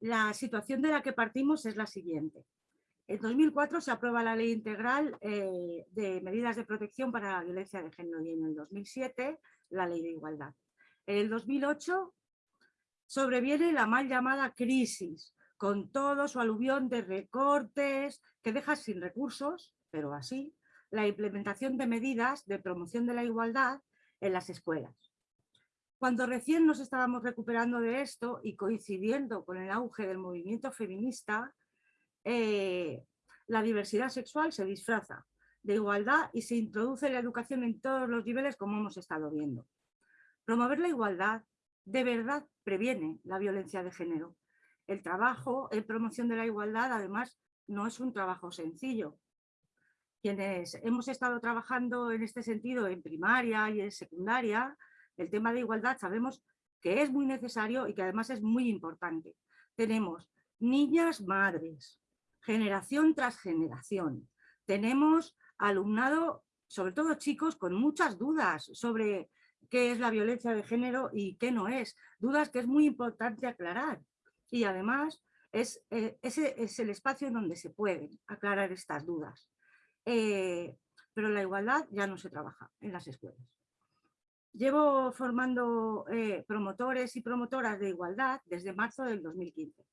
la situación de la que partimos es la siguiente. En 2004 se aprueba la Ley Integral eh, de Medidas de Protección para la Violencia de Género y en el 2007 la Ley de Igualdad. En el 2008 sobreviene la mal llamada crisis, con todo su aluvión de recortes que deja sin recursos, pero así, la implementación de medidas de promoción de la igualdad en las escuelas. Cuando recién nos estábamos recuperando de esto y coincidiendo con el auge del movimiento feminista, eh, la diversidad sexual se disfraza de igualdad y se introduce la educación en todos los niveles como hemos estado viendo. Promover la igualdad de verdad previene la violencia de género. El trabajo en promoción de la igualdad además no es un trabajo sencillo. Quienes hemos estado trabajando en este sentido en primaria y en secundaria, el tema de igualdad sabemos que es muy necesario y que además es muy importante. Tenemos niñas madres, generación tras generación. Tenemos alumnado, sobre todo chicos, con muchas dudas sobre qué es la violencia de género y qué no es. Dudas que es muy importante aclarar. Y además es, eh, ese es el espacio en donde se pueden aclarar estas dudas. Eh, pero la igualdad ya no se trabaja en las escuelas. Llevo formando eh, promotores y promotoras de igualdad desde marzo del 2015.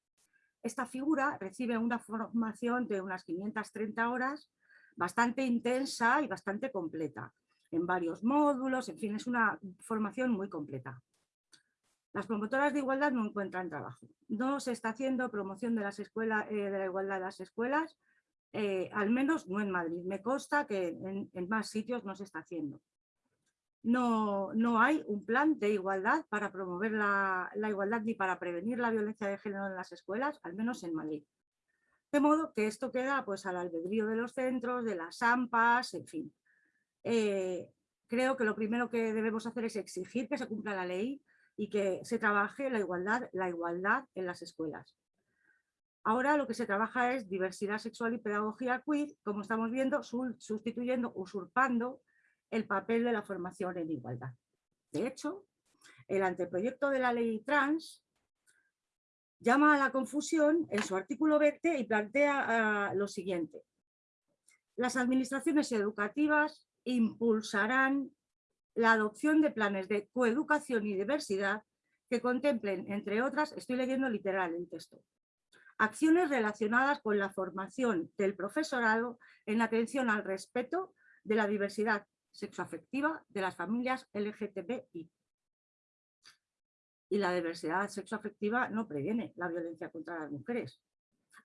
Esta figura recibe una formación de unas 530 horas bastante intensa y bastante completa, en varios módulos, en fin, es una formación muy completa. Las promotoras de igualdad no encuentran trabajo. No se está haciendo promoción de, eh, de la igualdad en las escuelas, eh, al menos no en Madrid. Me consta que en más sitios no se está haciendo no, no hay un plan de igualdad para promover la, igualdad ni para prevenir la violencia de género en las escuelas, al menos en Madrid. De modo que esto queda pues, al albedrío de los centros, de las AMPAs, en fin. Eh, creo que lo primero que debemos hacer es exigir que se cumpla la ley y que se trabaje la igualdad, la igualdad en las escuelas. Ahora lo que se trabaja es diversidad sexual y pedagogía queer, como estamos viendo, sustituyendo, usurpando el papel de la formación en igualdad. De hecho, el anteproyecto de la ley trans llama a la confusión en su artículo 20 y plantea ah, lo siguiente. Las administraciones educativas impulsarán la adopción de planes de coeducación y diversidad que contemplen, entre otras, estoy leyendo literal el texto, acciones relacionadas con la formación del profesorado en atención al respeto de la diversidad sexoafectiva de las familias LGTBI. Y la diversidad sexoafectiva no previene la violencia contra las mujeres.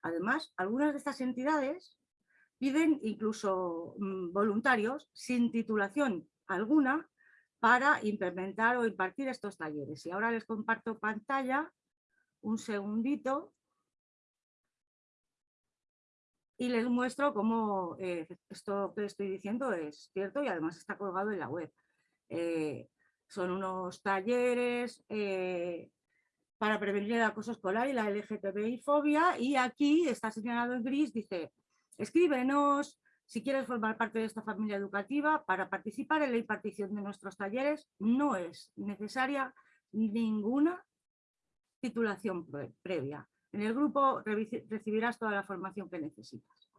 Además, algunas de estas entidades piden incluso mm, voluntarios sin titulación alguna para implementar o impartir estos talleres. Y ahora les comparto pantalla un segundito y les muestro cómo eh, esto que estoy diciendo es cierto y además está colgado en la web. Eh, son unos talleres eh, para prevenir el acoso escolar y la LGTBI fobia y aquí está señalado en gris, dice, escríbenos si quieres formar parte de esta familia educativa para participar en la impartición de nuestros talleres no es necesaria ninguna titulación previa. En el grupo recibirás toda la formación que necesitas.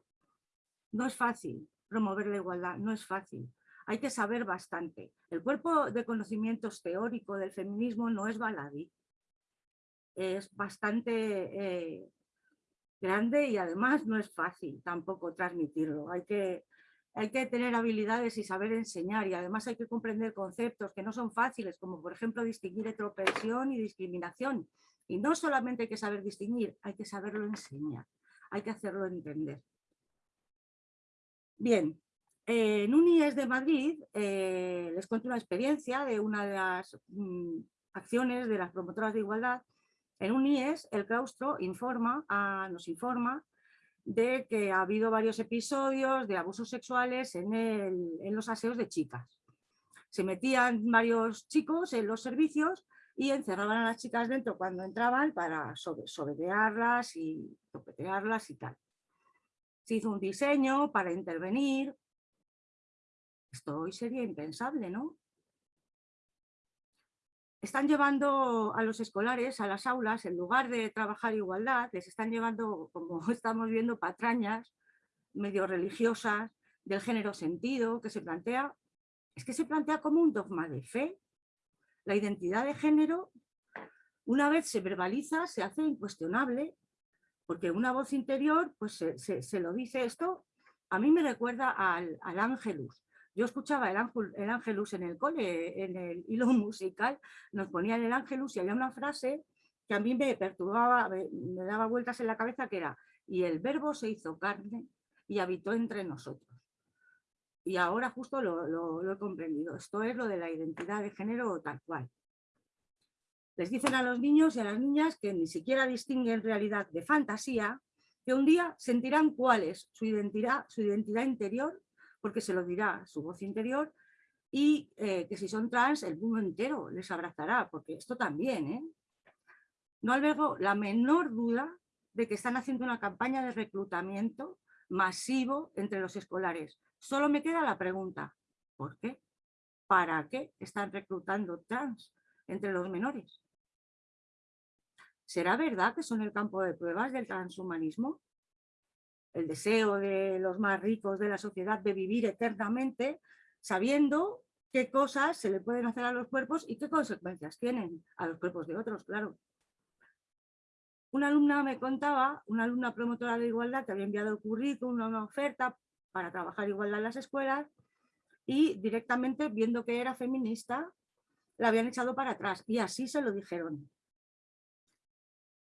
No es fácil promover la igualdad, no es fácil. Hay que saber bastante. El cuerpo de conocimientos teórico del feminismo no es baladí. Es bastante eh, grande y además no es fácil tampoco transmitirlo. Hay que, hay que tener habilidades y saber enseñar y además hay que comprender conceptos que no son fáciles, como por ejemplo distinguir heteropresión y discriminación, y no solamente hay que saber distinguir, hay que saberlo enseñar, hay que hacerlo entender. Bien, en UNIES de Madrid eh, les cuento una experiencia de una de las mm, acciones de las promotoras de igualdad. En UNIES el claustro informa, nos informa de que ha habido varios episodios de abusos sexuales en, en los aseos de chicas. Se metían varios chicos en los servicios y encerraban a las chicas dentro cuando entraban para sobetearlas y topetearlas y tal. Se hizo un diseño para intervenir. Esto hoy sería impensable, ¿no? están llevando a los escolares a las aulas, en lugar de trabajar igualdad, les están llevando, como estamos viendo, patrañas medio religiosas del género sentido, que se plantea, es que se plantea como un dogma de fe. La identidad de género, una vez se verbaliza, se hace incuestionable, porque una voz interior pues se, lo dice esto, a mí me recuerda al, al ángelus, yo escuchaba el, ángel, el Ángelus en el cole, en el hilo musical, nos ponían el Ángelus y había una frase que a mí me perturbaba, me, daba vueltas en la cabeza que era y el verbo se hizo carne y habitó entre nosotros. Y ahora justo lo, lo he comprendido. Esto es lo de la identidad de género tal cual. Les dicen a los niños y a las niñas que ni siquiera distinguen realidad de fantasía, que un día sentirán cuál es su identidad, su identidad interior porque se lo dirá su voz interior y eh, que si son trans el mundo entero les abrazará, porque esto también, ¿eh? No albergo la menor duda de que están haciendo una campaña de reclutamiento masivo entre los escolares. Solo me queda la pregunta, ¿por qué? ¿Para qué están reclutando trans entre los menores? ¿Será verdad que son el campo de pruebas del transhumanismo? el deseo de los más ricos de la sociedad de vivir eternamente, sabiendo qué cosas se le pueden hacer a los cuerpos y qué consecuencias tienen a los cuerpos de otros, claro. Una alumna me contaba, una alumna promotora de igualdad que había enviado el currículum, una oferta para trabajar igualdad en las escuelas y directamente viendo que era feminista la habían echado para atrás y así se lo dijeron.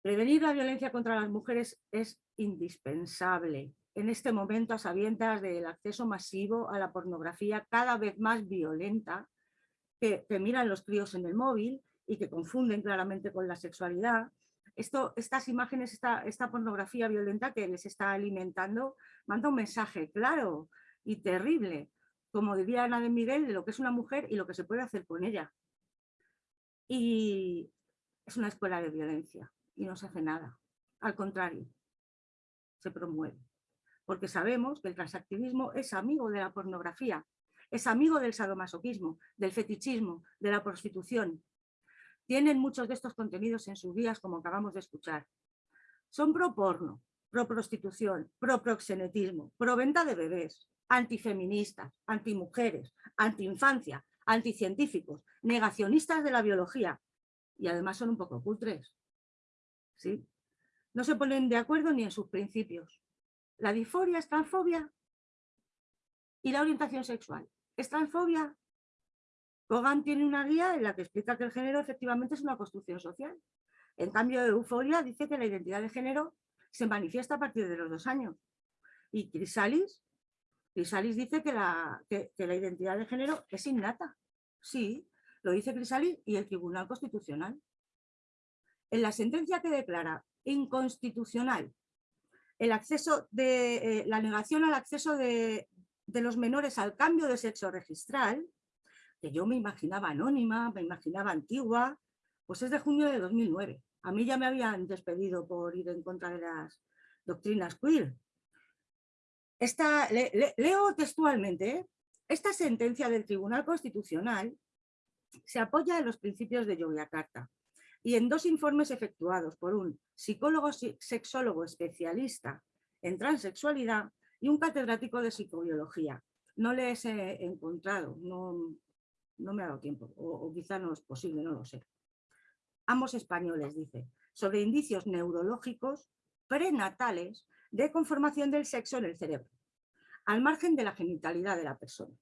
Prevenir la violencia contra las mujeres es indispensable en este momento a sabiendas del acceso masivo a la pornografía cada vez más violenta que, miran los críos en el móvil y que confunden claramente con la sexualidad. Esto, estas imágenes, esta, esta pornografía violenta que les está alimentando, manda un mensaje claro y terrible, como diría Ana de Miguel, de lo que es una mujer y lo que se puede hacer con ella. Y es una escuela de violencia y no se hace nada. Al contrario, se promueve. Porque sabemos que el transactivismo es amigo de la pornografía, es amigo del sadomasoquismo, del fetichismo, de la prostitución. Tienen muchos de estos contenidos en sus vías, como acabamos de escuchar. Son pro porno, pro prostitución, pro proxenetismo, pro de bebés, antifeministas, antimujeres, antiinfancia, anticientíficos, negacionistas de la biología y además son un poco cutres. ¿sí? No se ponen de acuerdo ni en sus principios. La disforia es transfobia y la orientación sexual es transfobia. Kogan tiene una guía en la que explica que el género efectivamente es una construcción social. En cambio, Euforia dice que la identidad de género se manifiesta a partir de los dos años. Y Crisalis, Crisalis dice que la, que la identidad de género es innata. Sí, lo dice Crisalis y el Tribunal Constitucional en la sentencia que declara inconstitucional el acceso de, eh, la negación al acceso de, los menores al cambio de sexo registral, que yo me imaginaba anónima, me imaginaba antigua, pues es de junio de 2009. A mí ya me habían despedido por ir en contra de las doctrinas queer. Leo textualmente, ¿eh? esta sentencia del Tribunal Constitucional se apoya en los principios de Yogyakarta, y en dos informes efectuados por un psicólogo sexólogo especialista en transexualidad y un catedrático de psicobiología. No les he encontrado, no, no me ha dado tiempo, o, quizá no es posible, no lo sé. Ambos españoles, dice, sobre indicios neurológicos prenatales de conformación del sexo en el cerebro, al margen de la genitalidad de la persona.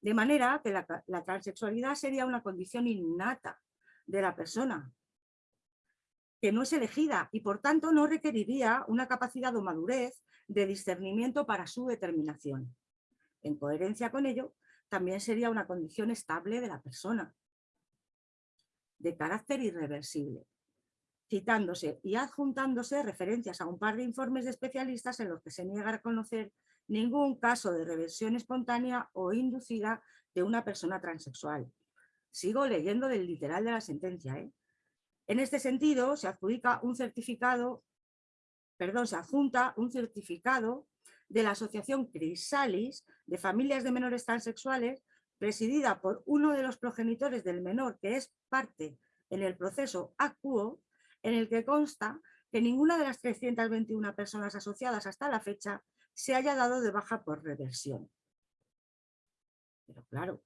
De manera que la, la transexualidad sería una condición innata de la persona, que no es elegida y por tanto no requeriría una capacidad o madurez de discernimiento para su determinación. En coherencia con ello, también sería una condición estable de la persona, de carácter irreversible, citándose y adjuntándose referencias a un par de informes de especialistas en los que se niega a reconocer ningún caso de reversión espontánea o inducida de una persona transexual. Sigo leyendo del literal de la sentencia, ¿eh? En este sentido, se adjudica un certificado, perdón, se adjunta un certificado de la Asociación Crisalis de Familias de Menores Transexuales presidida por uno de los progenitores del menor que es parte en el proceso acuo, en el que consta que ninguna de las 321 personas asociadas hasta la fecha se haya dado de baja por reversión. Pero claro,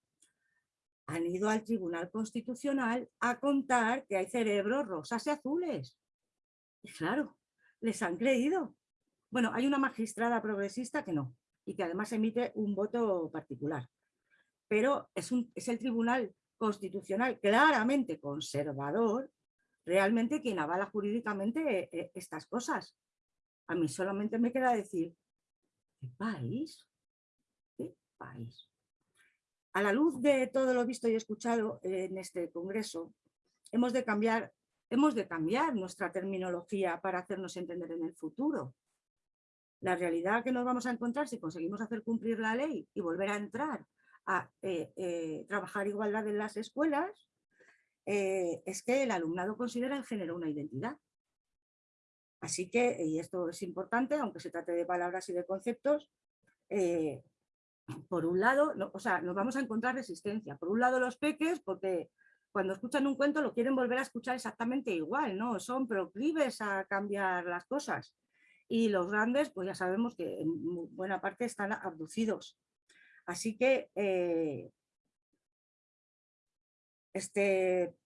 han ido al Tribunal Constitucional a contar que hay cerebros rosas y azules. Y claro, les han creído. Bueno, hay una magistrada progresista que no, y que además emite un voto particular. Pero es, un, es el Tribunal Constitucional claramente conservador realmente quien avala jurídicamente eh, estas cosas. A mí solamente me queda decir, ¿qué país? ¿Qué país? A la luz de todo lo visto y escuchado en este congreso, hemos de cambiar, hemos de cambiar nuestra terminología para hacernos entender en el futuro. La realidad que nos vamos a encontrar si conseguimos hacer cumplir la ley y volver a entrar a eh, eh, trabajar igualdad en las escuelas, eh, es que el alumnado considera el género una identidad. Así que, y esto es importante, aunque se trate de palabras y de conceptos, por un lado, o sea, nos vamos a encontrar resistencia. Por un lado los peques, porque cuando escuchan un cuento lo quieren volver a escuchar exactamente igual, ¿no? Son proclives a cambiar las cosas. Y los grandes, pues ya sabemos que en buena parte están abducidos. Así que eh, este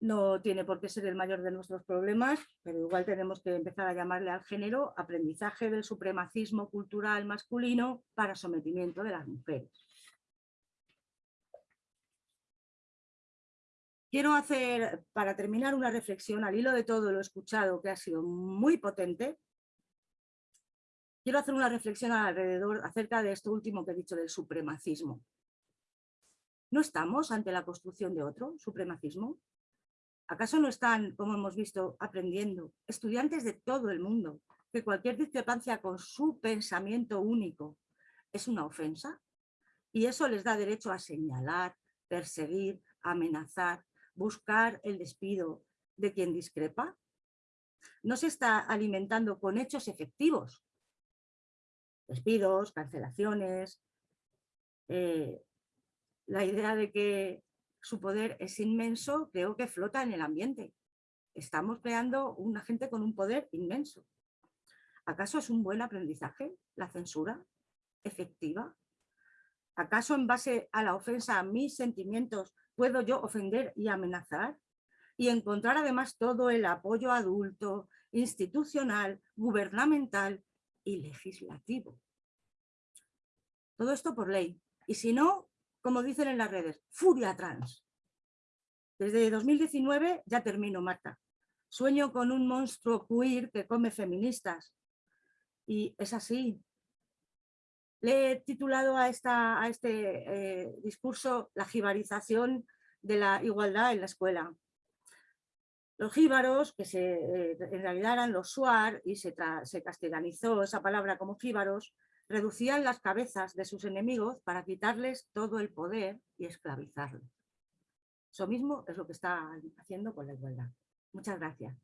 no tiene por qué ser el mayor de nuestros problemas, pero igual tenemos que empezar a llamarle al género aprendizaje del supremacismo cultural masculino para sometimiento de las mujeres. Quiero hacer, para terminar, una reflexión al hilo de todo lo escuchado, que ha sido muy potente. Quiero hacer una reflexión alrededor acerca de esto último que he dicho del supremacismo. ¿No estamos ante la construcción de otro supremacismo? ¿Acaso no están, como hemos visto, aprendiendo estudiantes de todo el mundo que cualquier discrepancia con su pensamiento único es una ofensa? Y eso les da derecho a señalar, perseguir, amenazar, buscar el despido de quien discrepa. No se está alimentando con hechos efectivos. Despidos, cancelaciones, eh, la idea de que su poder es inmenso, creo que flota en el ambiente. Estamos creando una gente con un poder inmenso. ¿Acaso es un buen aprendizaje la censura efectiva? ¿Acaso en base a la ofensa a mis sentimientos puedo yo ofender y amenazar? Y encontrar además todo el apoyo adulto, institucional, gubernamental y legislativo. Todo esto por ley. Y si no, como dicen en las redes, furia trans. Desde 2019, ya termino Marta, sueño con un monstruo queer que come feministas. Y es así. Le he titulado a, esta, este eh, discurso la jibarización de la igualdad en la escuela. Los jíbaros, que se, eh, en realidad eran los suar y se, se castellanizó esa palabra como jíbaros, reducían las cabezas de sus enemigos para quitarles todo el poder y esclavizarlos. Eso mismo es lo que está haciendo con la igualdad. Muchas gracias.